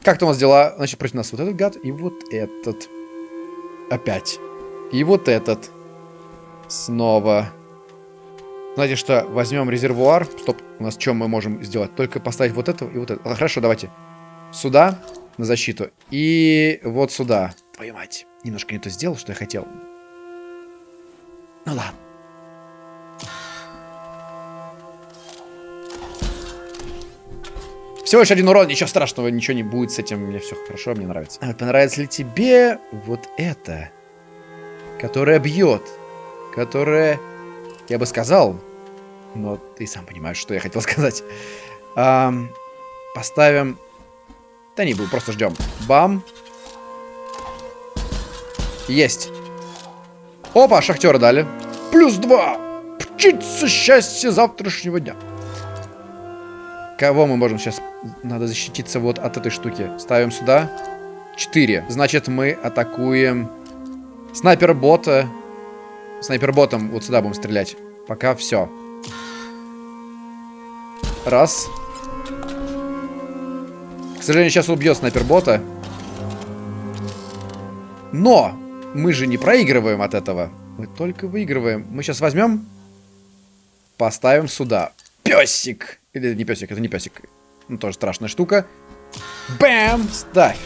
Как-то у нас дела, значит, против нас вот этот гад и вот этот. Опять. И вот этот. Снова. Знаете что, возьмем резервуар. Стоп, у нас что мы можем сделать? Только поставить вот этого и вот это. А, хорошо, давайте. Сюда, на защиту. И вот сюда. Твою мать. Немножко не то сделал, что я хотел. Ну ладно. Всего лишь один урон, ничего страшного, ничего не будет с этим. Мне все хорошо, мне нравится. А понравится ли тебе вот это? Которое бьет. Которое, я бы сказал, но ты сам понимаешь, что я хотел сказать. Эм, поставим... Да не буду, просто ждем. Бам. Есть. Опа, шахтера дали. Плюс два. Птица счастья завтрашнего дня. Кого мы можем сейчас... Надо защититься вот от этой штуки. Ставим сюда. Четыре. Значит, мы атакуем снайпер-бота. Снайпер-ботом вот сюда будем стрелять. Пока все. Раз. К сожалению, сейчас убьет снайпер-бота. Но! Мы же не проигрываем от этого. Мы только выигрываем. Мы сейчас возьмем... Поставим сюда. Песик! Или это не песик, это не песик. Ну, тоже страшная штука. Бэм! Ставь!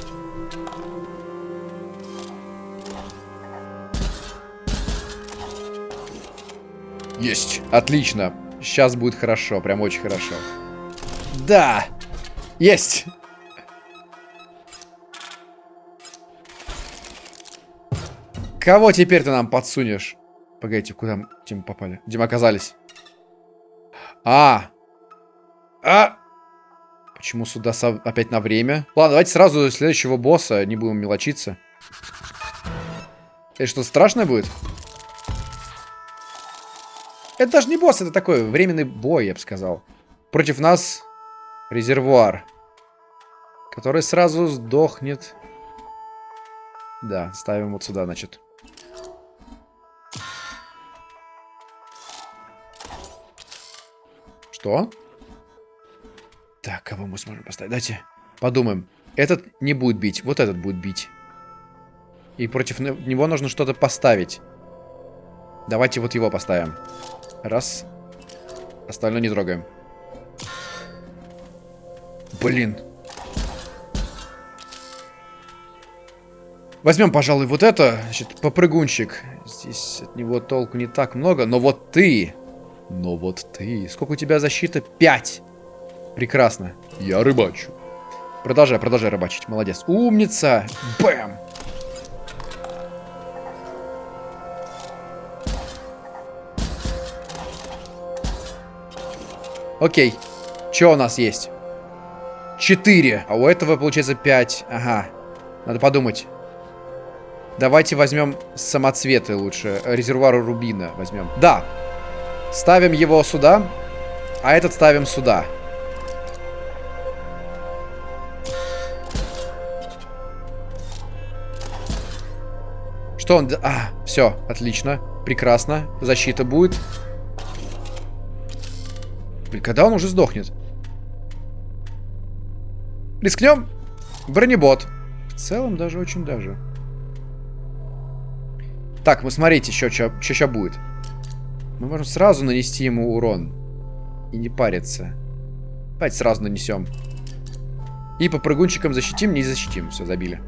Есть! Отлично! Сейчас будет хорошо, прям очень хорошо. Да! Есть! Кого теперь ты нам подсунешь? Погодите, куда мы, где попали? Где мы оказались? А! А! Почему сюда опять на время? Ладно, давайте сразу следующего босса, не будем мелочиться. Это что, страшное будет? Это даже не босс, это такой временный бой, я бы сказал. Против нас резервуар. Который сразу сдохнет. Да, ставим вот сюда, значит. Что? Так, кого мы сможем поставить? Давайте подумаем. Этот не будет бить, вот этот будет бить. И против него нужно что-то поставить. Давайте вот его поставим. Раз. Остальное не трогаем. Блин. Возьмем, пожалуй, вот это. Значит, попрыгунчик. Здесь от него толку не так много. Но вот ты но вот ты... Сколько у тебя защита? Пять. Прекрасно. Я рыбачу. Продолжай, продолжай рыбачить. Молодец. Умница. Бэм. Окей. Что у нас есть? Четыре. А у этого получается пять. Ага. Надо подумать. Давайте возьмем самоцветы лучше. Резервуар рубина возьмем. Да, Ставим его сюда, а этот ставим сюда. Что он... А, все, отлично. Прекрасно. Защита будет. Блин, когда он уже сдохнет? Рискнем? Бронебот. В целом даже очень даже. Так, мы смотрите, что сейчас будет. Мы можем сразу нанести ему урон. И не париться. Давайте сразу нанесем. И по прыгунчикам защитим, не защитим. Все, забили.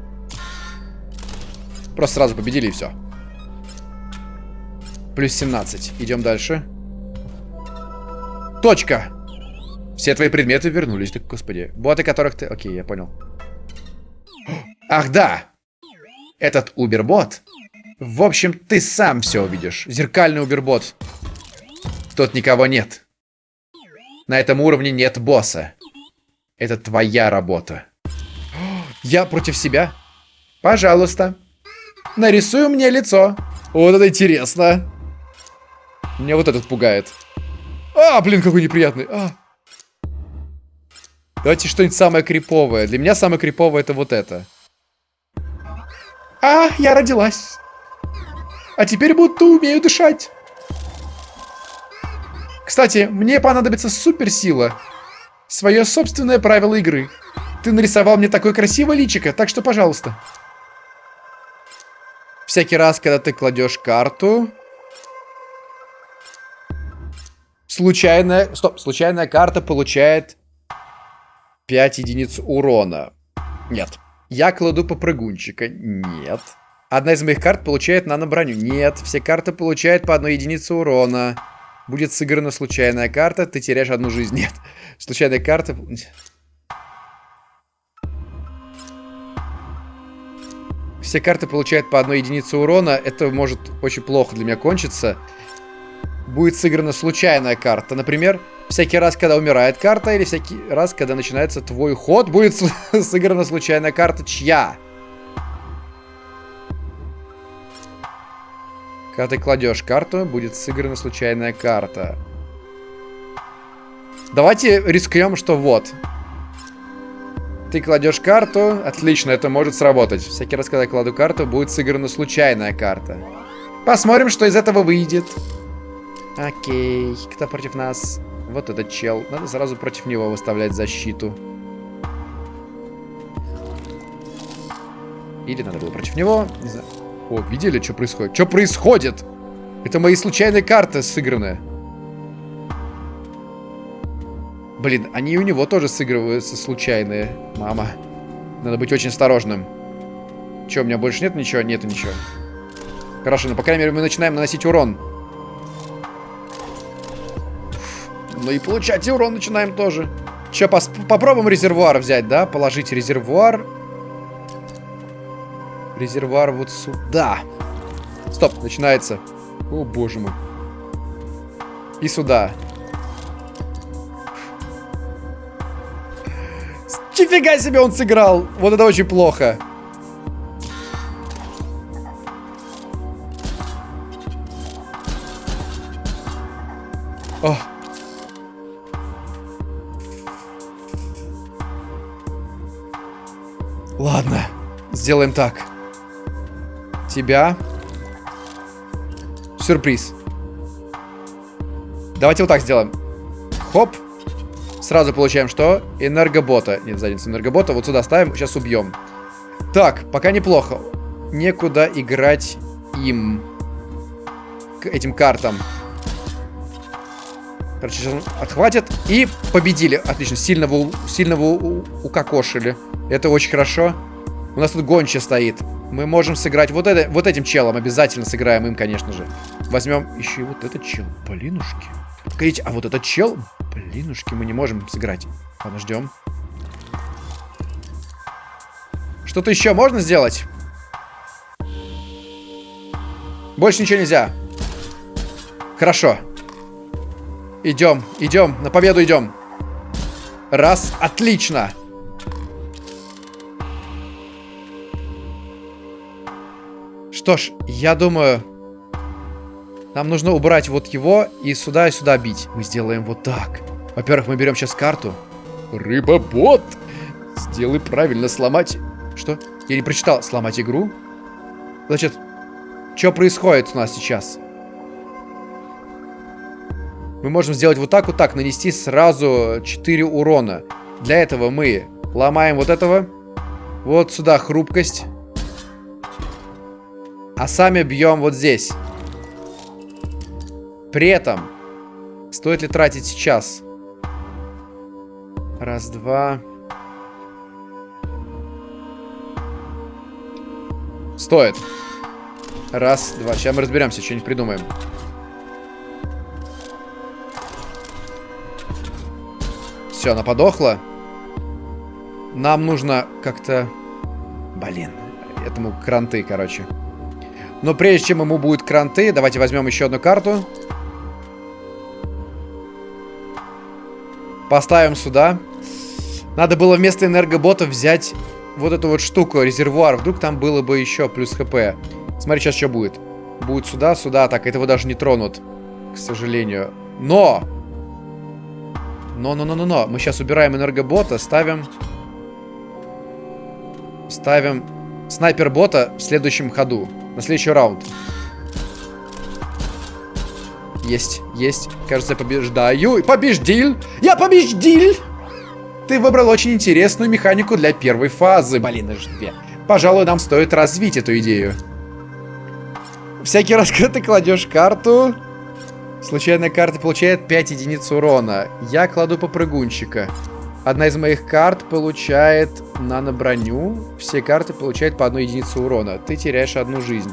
Просто сразу победили и все. Плюс 17. Идем дальше. Точка. Все твои предметы вернулись. Так, господи. Боты, которых ты... Окей, я понял. Ах, да. Этот убербот. В общем, ты сам все увидишь. Зеркальный убербот. Тут никого нет. На этом уровне нет босса. Это твоя работа. Я против себя? Пожалуйста. Нарисуй мне лицо. Вот это интересно. Меня вот этот пугает. А, блин, какой неприятный. А. Давайте что-нибудь самое криповое. Для меня самое криповое это вот это. А, я родилась. А теперь будто умею дышать. Кстати, мне понадобится суперсила. Свое собственное правило игры. Ты нарисовал мне такое красивое личико, так что, пожалуйста. Всякий раз, когда ты кладешь карту... Случайная... Стоп, случайная карта получает 5 единиц урона. Нет. Я кладу попрыгунчика. Нет. Одна из моих карт получает нано-броню. Нет. Все карты получают по одной единице урона. Будет сыграна случайная карта, ты теряешь одну жизнь. Нет. Случайная карта... Все карты получают по одной единице урона. Это может очень плохо для меня кончиться. Будет сыграна случайная карта. Например, всякий раз, когда умирает карта, или всякий раз, когда начинается твой ход, будет сыграна случайная карта чья? Когда ты кладешь карту, будет сыграна случайная карта. Давайте рискнем, что вот. Ты кладешь карту. Отлично, это может сработать. Всякий раз, когда я кладу карту, будет сыграна случайная карта. Посмотрим, что из этого выйдет. Окей, кто против нас? Вот этот чел. Надо сразу против него выставлять защиту. Или надо было против него. Не знаю. О, видели, что происходит? Что происходит? Это мои случайные карты сыгранные. Блин, они у него тоже сыгрываются случайные. Мама. Надо быть очень осторожным. Че, у меня больше нет ничего? Нету ничего. Хорошо, ну, по крайней мере, мы начинаем наносить урон. Ну и получать урон начинаем тоже. Че, попробуем резервуар взять, да? Положить резервуар. Резервуар вот сюда. Стоп, начинается. О, боже мой. И сюда. Нифига себе он сыграл. Вот это очень плохо. О. Ладно, сделаем так тебя. Сюрприз. Давайте вот так сделаем. Хоп. Сразу получаем что? Энергобота. Нет, задницу энергобота. Вот сюда ставим. Сейчас убьем. Так, пока неплохо. Некуда играть им. К этим картам. Короче, сейчас он отхватит. И победили. Отлично. Сильного, сильного укокошили. Это очень хорошо. У нас тут гонча стоит. Мы можем сыграть вот, это, вот этим челом. Обязательно сыграем им, конечно же. Возьмем еще и вот этот чел. Блинушки. Погодите, а вот этот чел... Блинушки, мы не можем сыграть. Ладно, ждем. Что-то еще можно сделать? Больше ничего нельзя. Хорошо. Идем, идем. На победу идем. Раз. Отлично. Что ж, я думаю... Нам нужно убрать вот его и сюда и сюда бить. Мы сделаем вот так. Во-первых, мы берем сейчас карту. Рыба-бот! Сделай правильно, сломать... Что? Я не прочитал. Сломать игру? Значит... Что происходит у нас сейчас? Мы можем сделать вот так, вот так, нанести сразу 4 урона. Для этого мы ломаем вот этого. Вот сюда хрупкость. А сами бьем вот здесь. При этом, стоит ли тратить сейчас? Раз, два. Стоит. Раз, два. Сейчас мы разберемся, что-нибудь придумаем. Все, она подохла. Нам нужно как-то... Блин, этому кранты, короче. Но прежде чем ему будут кранты, давайте возьмем еще одну карту. Поставим сюда. Надо было вместо энергобота взять вот эту вот штуку, резервуар. Вдруг там было бы еще плюс хп. Смотри, сейчас что будет. Будет сюда, сюда. Так, этого даже не тронут. К сожалению. Но! Но-но-но-но-но. Мы сейчас убираем энергобота, ставим... Ставим снайпер-бота в следующем ходу. На следующий раунд. Есть, есть. Кажется, я побеждаю. Побеждил! Я побеждил! Ты выбрал очень интересную механику для первой фазы, Блин, ждбе. Пожалуй, нам стоит развить эту идею. Всякий раз, когда ты кладешь карту, случайная карта получает 5 единиц урона. Я кладу попрыгунчика. Одна из моих карт получает нано-броню. Все карты получают по одной единице урона. Ты теряешь одну жизнь.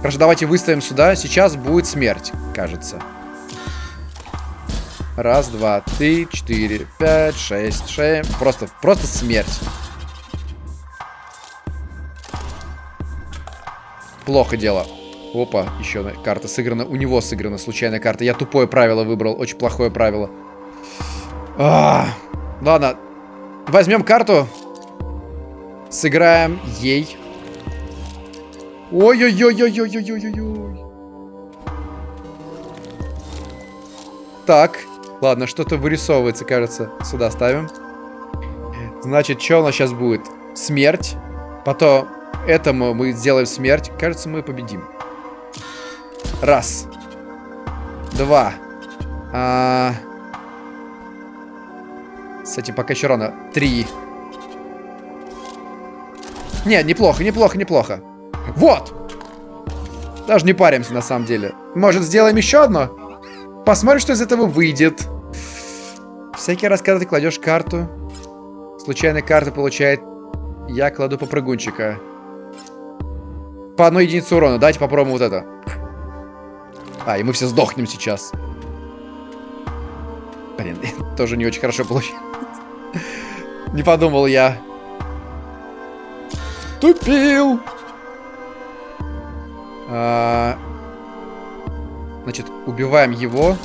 Хорошо, давайте выставим сюда. Сейчас будет смерть, кажется. Раз, два, три, четыре, пять, шесть, шесть. Просто, просто смерть. Плохо дело. Опа, еще карта сыграна. У него сыграна случайная карта. Я тупое правило выбрал. Очень плохое правило. А, ладно. Возьмем карту. Сыграем ей. Ой-ой-ой-ой-ой-ой-ой-ой. Так. Ладно, что-то вырисовывается, кажется. Сюда ставим. Значит, что у нас сейчас будет? Смерть. Потом этому мы сделаем смерть. Кажется, мы победим. Раз. Два. А... С этим пока еще рано. Три. Нет, неплохо, неплохо, неплохо. Вот! Даже не паримся, на самом деле. Может, сделаем еще одно? Посмотрим, что из этого выйдет. Всякий раз, когда ты кладешь карту, случайная карта получает... Я кладу попрыгунчика. По одной единице урона. Давайте попробуем вот это. А, и мы все сдохнем сейчас. Блин, тоже не очень хорошо получилось. Не подумал я. Тупил! А... Значит, убиваем его.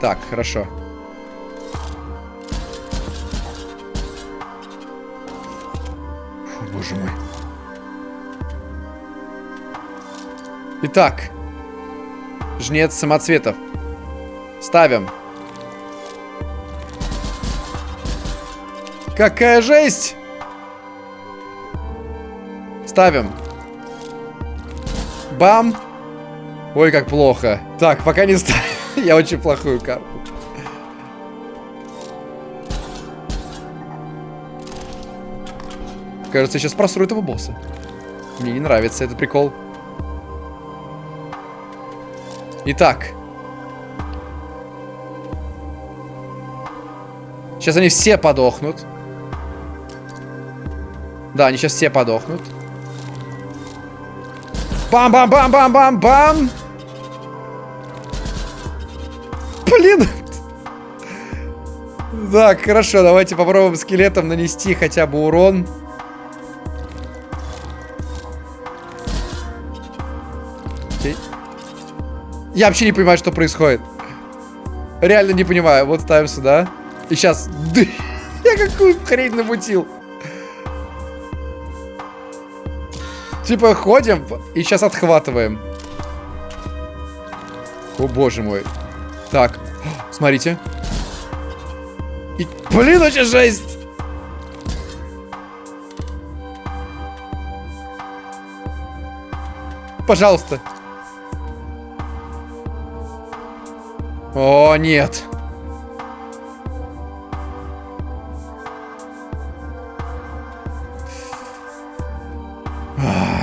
Так, хорошо. Фу, боже мой. Итак. Жнец самоцветов. Ставим. Какая жесть! Ставим. Бам! Ой, как плохо. Так, пока не ставим. Я очень плохую карту. Кажется, я сейчас просру этого босса. Мне не нравится этот прикол. Итак. Сейчас они все подохнут. Да, они сейчас все подохнут. Бам-бам-бам-бам-бам-бам! Блин! Так, хорошо, давайте попробуем скелетом нанести хотя бы урон. Окей. Я вообще не понимаю, что происходит. Реально не понимаю. Вот ставим сюда. И сейчас... Я какую хрень намутил. Типа ходим и сейчас отхватываем. О боже мой. Так, смотрите. И, блин, очень жесть! Пожалуйста. О, нет.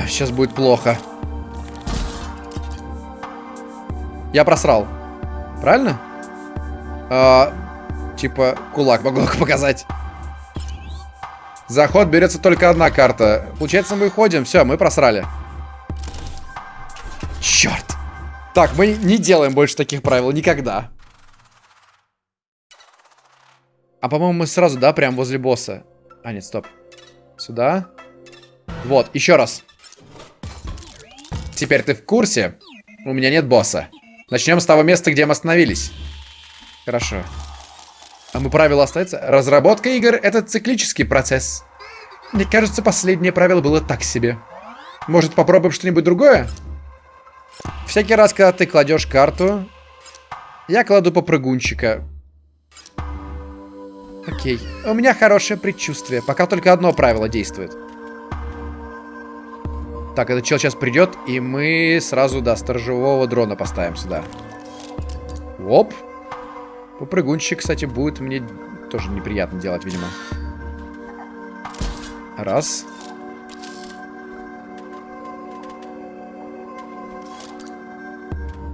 Сейчас будет плохо. Я просрал. Правильно? А, типа, кулак могу показать. Заход берется только одна карта. Получается, мы ходим. Все, мы просрали. Черт. Так, мы не делаем больше таких правил. Никогда. А, по-моему, мы сразу, да, прям возле босса. А, нет, стоп. Сюда. Вот, еще раз. Теперь ты в курсе? У меня нет босса. Начнем с того места, где мы остановились. Хорошо. А мы правила остается? Разработка игр — это циклический процесс. Мне кажется, последнее правило было так себе. Может, попробуем что-нибудь другое? Всякий раз, когда ты кладешь карту, я кладу попрыгунчика. Окей. У меня хорошее предчувствие. Пока только одно правило действует. Так, этот чел сейчас придет, и мы сразу, да, сторожевого дрона поставим сюда. Оп. Попрыгунчик, кстати, будет мне тоже неприятно делать, видимо. Раз.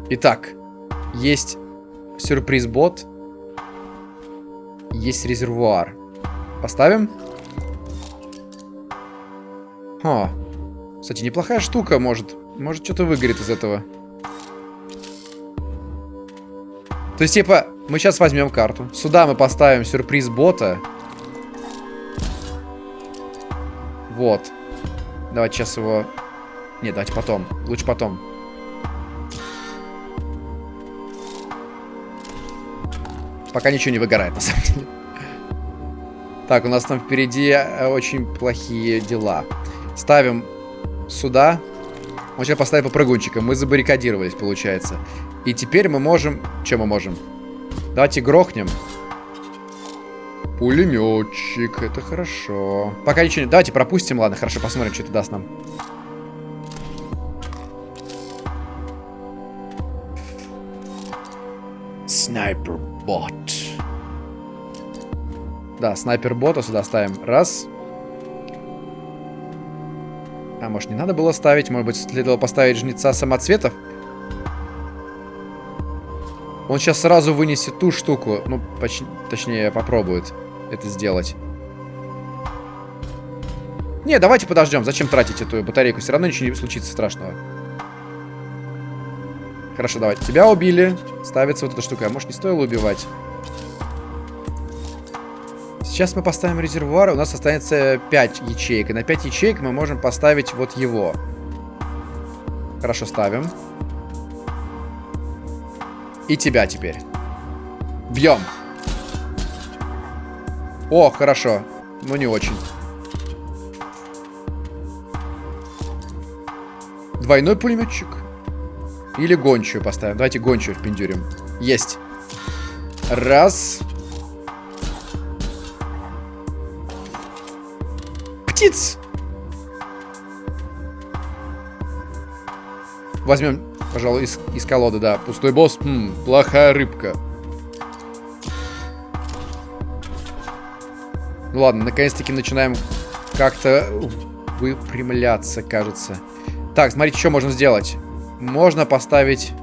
Итак, есть сюрприз-бот. Есть резервуар. Поставим? О, кстати, неплохая штука, может. Может, что-то выгорит из этого. То есть, типа, мы сейчас возьмем карту. Сюда мы поставим сюрприз бота. Вот. Давайте сейчас его... Нет, давайте потом. Лучше потом. Пока ничего не выгорает, на самом деле. Так, у нас там впереди э, очень плохие дела. Ставим сюда. Он сейчас поставит попрыгунчика. Мы забаррикадировались, получается. И теперь мы можем... Что мы можем? Давайте грохнем. Пулеметчик, это хорошо. Пока ничего не... Давайте пропустим, ладно, хорошо, посмотрим, что это даст нам. Снайпер-бот. Да, снайпер-бота сюда ставим. Раз. А, может, не надо было ставить? Может быть, следовало поставить жнеца самоцветов? Он сейчас сразу вынесет ту штуку. Ну, поч точнее, попробует это сделать. Не, давайте подождем. Зачем тратить эту батарейку? Все равно ничего не случится страшного. Хорошо, давайте. Тебя убили. Ставится вот эта штука. А может, не стоило убивать? Сейчас мы поставим резервуар. У нас останется 5 ячеек. И на 5 ячеек мы можем поставить вот его. Хорошо, ставим. И тебя теперь. Бьем. О, хорошо. Ну, не очень. Двойной пулеметчик. Или гончую поставим. Давайте гончую впендюрим. Есть. Раз. Птиц! Возьмем, пожалуй, из, из колоды, да. Пустой босс. Хм, плохая рыбка. Ну ладно, наконец-таки начинаем как-то выпрямляться, кажется. Так, смотрите, что можно сделать. Можно поставить...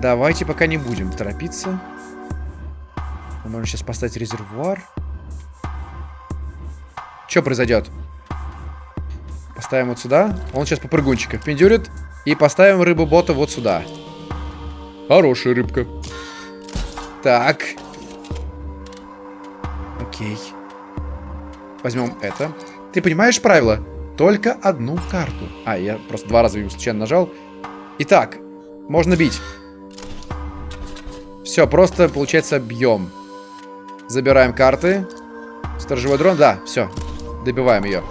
Давайте пока не будем торопиться. Можно сейчас поставить резервуар. Что произойдет? Поставим вот сюда. Он сейчас попрыгунчика пиндюрит. И поставим рыбу-бота вот сюда. Хорошая рыбка. Так. Окей. Возьмем это. Ты понимаешь правила? Только одну карту. А, я просто два раза его случайно нажал. Итак, можно бить. Все, просто, получается, бьем. Забираем карты. Сторожевой дрон, да, все. Добиваем ее.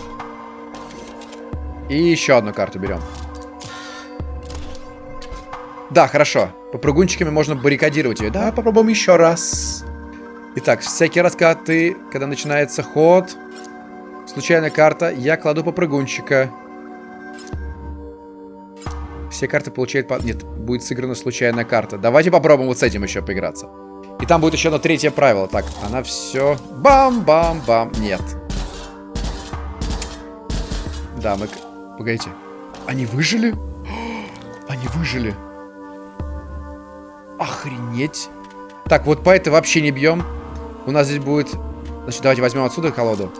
И еще одну карту берем. Да, хорошо. Попрыгунчиками можно баррикадировать ее. Да, попробуем еще раз. Итак, всякий раз, когда когда начинается ход, случайная карта, я кладу попрыгунчика. Все карты получают по... Нет, будет сыграна случайная карта. Давайте попробуем вот с этим еще поиграться. И там будет еще одно третье правило. Так, она все... Бам-бам-бам. Нет. Да, мы... Погодите. Они выжили? Они выжили. Охренеть. Так, вот по этой вообще не бьем. У нас здесь будет... Значит, давайте возьмем отсюда колоду.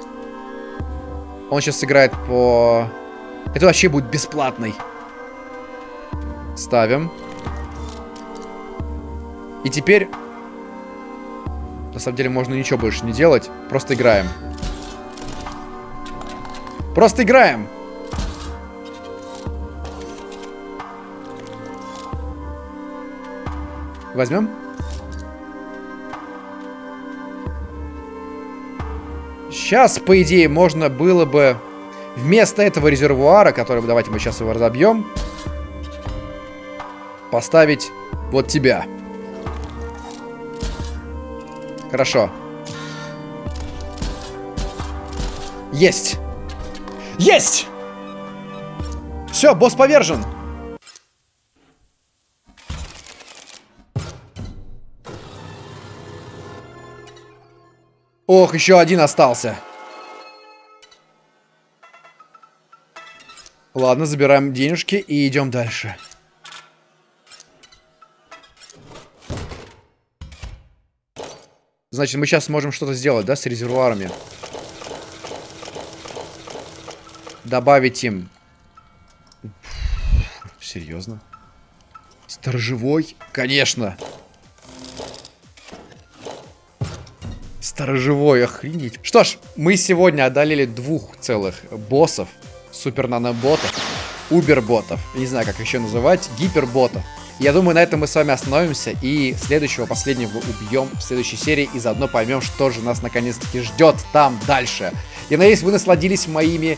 Он сейчас сыграет по... Это вообще будет бесплатный. Ставим. И теперь... На самом деле можно ничего больше не делать. Просто играем. Просто играем. Возьмем? Сейчас, по идее, можно было бы вместо этого резервуара, который, давайте мы сейчас его разобьем, поставить вот тебя. Хорошо. Есть! Есть! Все, босс повержен! Ох, еще один остался. Ладно, забираем денежки и идем дальше. Значит, мы сейчас сможем что-то сделать, да, с резервуарами? Добавить им. Серьезно? Сторожевой? Конечно. Сторожевой, охренеть. Что ж, мы сегодня одолели двух целых боссов. Супер-наноботов. Убер-ботов. Не знаю, как еще называть. Гиперботов. Я думаю, на этом мы с вами остановимся и следующего, последнего убьем в следующей серии и заодно поймем, что же нас наконец-таки ждет там дальше. Я надеюсь, вы насладились моими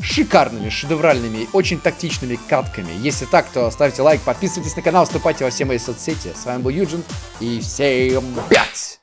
шикарными, шедевральными, очень тактичными катками. Если так, то ставьте лайк, подписывайтесь на канал, вступайте во все мои соцсети. С вами был Юджин и всем пять!